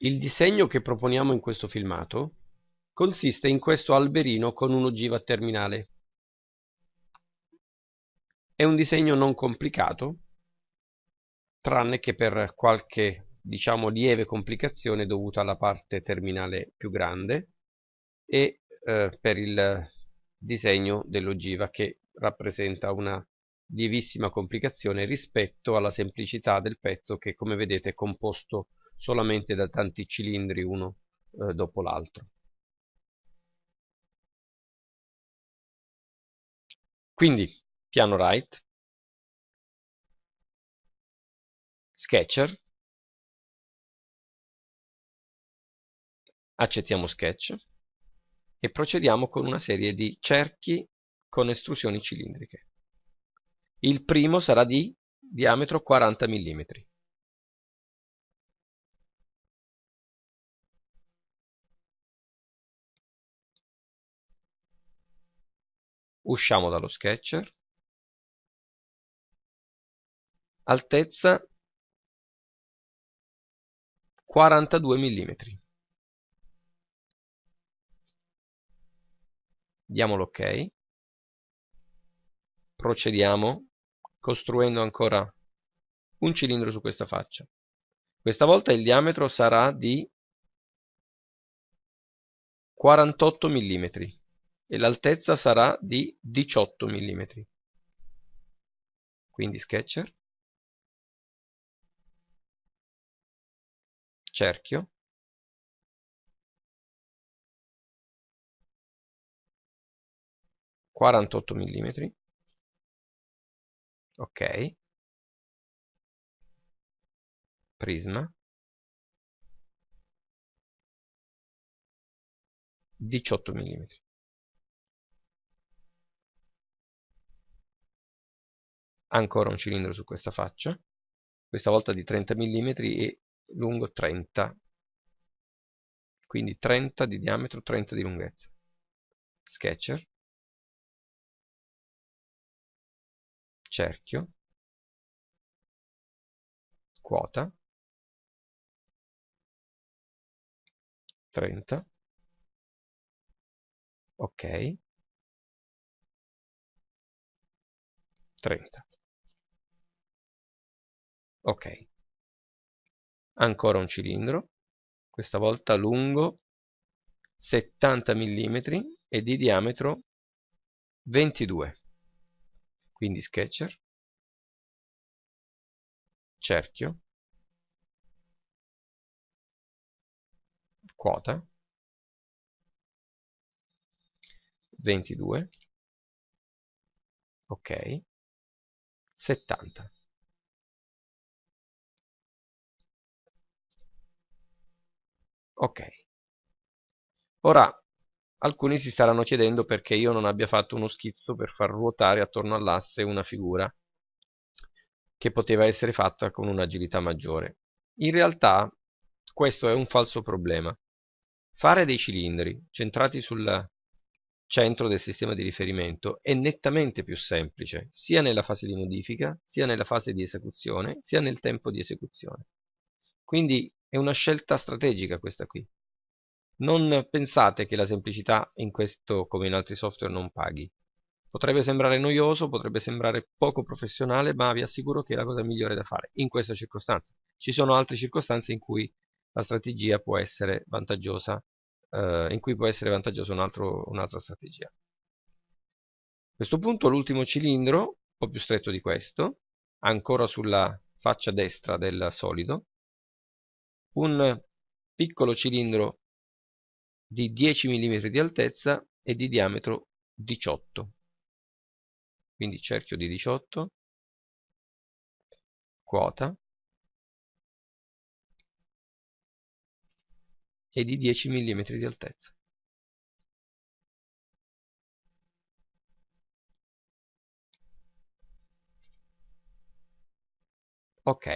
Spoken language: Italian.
Il disegno che proponiamo in questo filmato consiste in questo alberino con un'ogiva terminale. È un disegno non complicato, tranne che per qualche diciamo lieve complicazione dovuta alla parte terminale più grande e eh, per il disegno dell'ogiva che rappresenta una lievissima complicazione rispetto alla semplicità del pezzo che come vedete è composto solamente da tanti cilindri uno eh, dopo l'altro. Quindi piano right, sketcher, accettiamo sketch e procediamo con una serie di cerchi con estrusioni cilindriche. Il primo sarà di diametro 40 mm. Usciamo dallo sketcher. Altezza 42 mm diamo l'ok. Procediamo costruendo ancora un cilindro su questa faccia. Questa volta il diametro sarà di 48 mm e l'altezza sarà di 18 mm. Quindi sketcher, cerchio, quarantotto millimetri, ok, prisma, 18 mm. Ancora un cilindro su questa faccia questa volta di 30 mm e lungo 30 quindi 30 di diametro 30 di lunghezza. Sketcher. Cerchio. Quota. 30 ok. 30 ok. Ancora un cilindro questa volta lungo 70 mm e di diametro 22 quindi sketcher. Cerchio. Quota. 22 ok. 70 ok. Ora alcuni si staranno chiedendo perché io non abbia fatto uno schizzo per far ruotare attorno all'asse una figura che poteva essere fatta con un'agilità maggiore. In realtà questo è un falso problema. Fare dei cilindri centrati sul centro del sistema di riferimento è nettamente più semplice sia nella fase di modifica sia nella fase di esecuzione sia nel tempo di esecuzione. Quindi è una scelta strategica questa qui. Non pensate che la semplicità in questo come in altri software non paghi. Potrebbe sembrare noioso, potrebbe sembrare poco professionale, ma vi assicuro che è la cosa migliore da fare in questa circostanza. Ci sono altre circostanze in cui la strategia può essere vantaggiosa, eh, in cui può essere vantaggiosa un'altra un strategia. A questo punto l'ultimo cilindro, un po' più stretto di questo, ancora sulla faccia destra del solido, un piccolo cilindro di 10 mm di altezza e di diametro 18 quindi cerchio di 18 quota e di 10 mm di altezza. Ok